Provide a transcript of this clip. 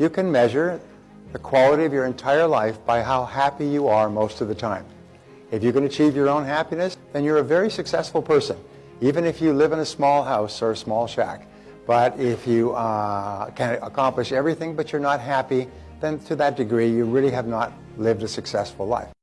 You can measure the quality of your entire life by how happy you are most of the time. If you can achieve your own happiness, then you're a very successful person, even if you live in a small house or a small shack. But if you uh, can accomplish everything but you're not happy, then to that degree you really have not lived a successful life.